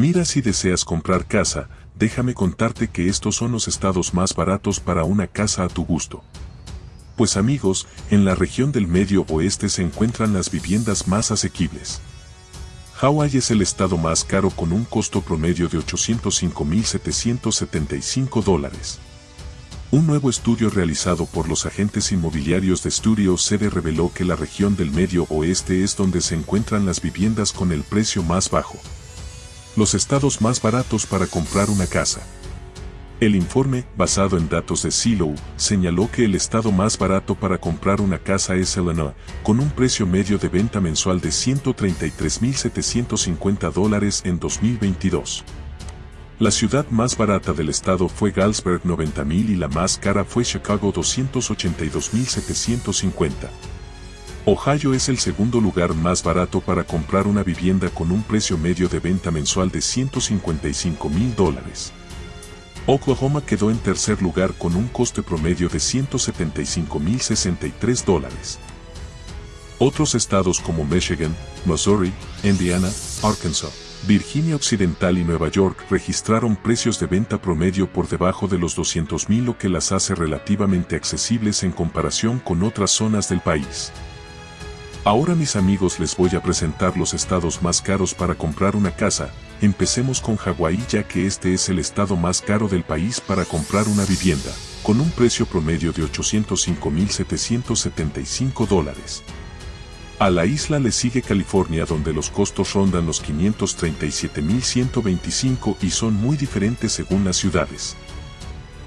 Mira si deseas comprar casa, déjame contarte que estos son los estados más baratos para una casa a tu gusto. Pues amigos, en la región del medio oeste se encuentran las viviendas más asequibles. Hawái es el estado más caro con un costo promedio de 805.775 dólares. Un nuevo estudio realizado por los agentes inmobiliarios de Studio CD reveló que la región del medio oeste es donde se encuentran las viviendas con el precio más bajo los estados más baratos para comprar una casa. El informe, basado en datos de Silo, señaló que el estado más barato para comprar una casa es Illinois, con un precio medio de venta mensual de 133.750 dólares en 2022. La ciudad más barata del estado fue Galesburg 90.000 y la más cara fue Chicago 282.750. Ohio es el segundo lugar más barato para comprar una vivienda con un precio medio de venta mensual de 155 mil dólares. Oklahoma quedó en tercer lugar con un coste promedio de 175 mil 63 dólares. Otros estados como Michigan, Missouri, Indiana, Arkansas, Virginia Occidental y Nueva York registraron precios de venta promedio por debajo de los 200 mil lo que las hace relativamente accesibles en comparación con otras zonas del país. Ahora mis amigos les voy a presentar los estados más caros para comprar una casa, empecemos con Hawái ya que este es el estado más caro del país para comprar una vivienda, con un precio promedio de 805.775 dólares. A la isla le sigue California donde los costos rondan los 537.125 y son muy diferentes según las ciudades.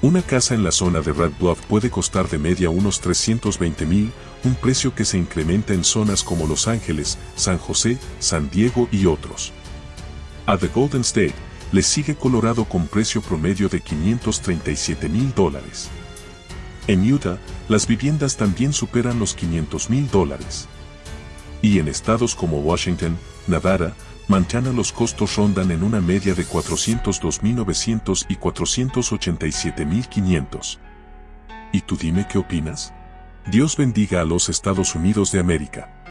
Una casa en la zona de Red Bluff puede costar de media unos 320 mil, un precio que se incrementa en zonas como Los Ángeles, San José, San Diego y otros. A The Golden State le sigue Colorado con precio promedio de 537 mil dólares. En Utah, las viviendas también superan los 500 mil dólares. Y en estados como Washington, Nevada, Montana los costos rondan en una media de 402.900 y 487.500. ¿Y tú dime qué opinas? Dios bendiga a los Estados Unidos de América.